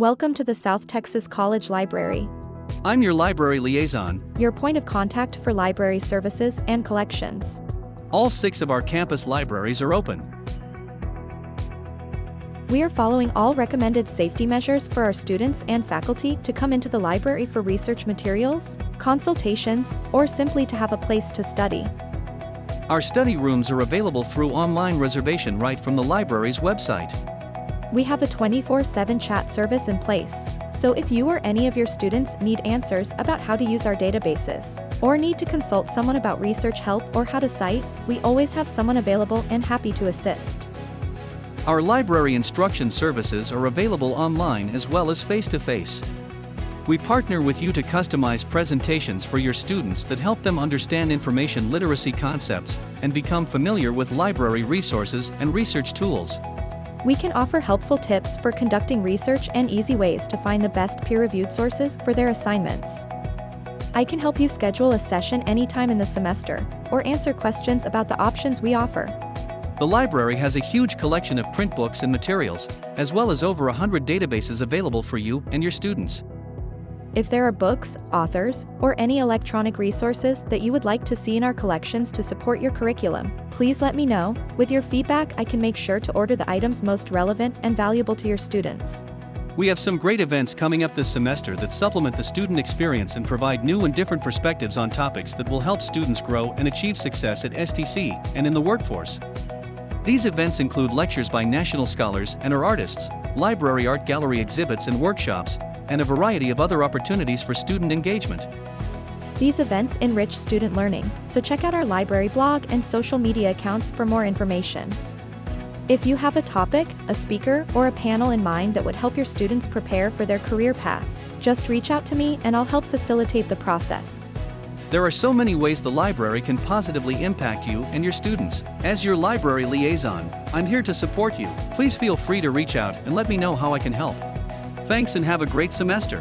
Welcome to the South Texas College Library, I'm your library liaison. your point of contact for library services and collections. All six of our campus libraries are open. We are following all recommended safety measures for our students and faculty to come into the library for research materials, consultations, or simply to have a place to study. Our study rooms are available through online reservation right from the library's website. We have a 24 7 chat service in place, so if you or any of your students need answers about how to use our databases, or need to consult someone about research help or how to cite, we always have someone available and happy to assist. Our library instruction services are available online as well as face to face. We partner with you to customize presentations for your students that help them understand information literacy concepts and become familiar with library resources and research tools. We can offer helpful tips for conducting research and easy ways to find the best peer reviewed sources for their assignments. I can help you schedule a session anytime in the semester, or answer questions about the options we offer. The library has a huge collection of print books and materials, as well as over 100 databases available for you and your students. If there are books, authors, or any electronic resources that you would like to see in our collections to support your curriculum, please let me know. With your feedback, I can make sure to order the items most relevant and valuable to your students. We have some great events coming up this semester that supplement the student experience and provide new and different perspectives on topics that will help students grow and achieve success at STC and in the workforce. These events include lectures by national scholars and our artists, library art gallery exhibits and workshops, and a variety of other opportunities for student engagement. These events enrich student learning, so check out our library blog and social media accounts for more information. If you have a topic, a speaker, or a panel in mind that would help your students prepare for their career path, just reach out to me and I'll help facilitate the process. There are so many ways the library can positively impact you and your students. As your library liaison, I'm here to support you. Please feel free to reach out and let me know how I can help. Thanks and have a great semester.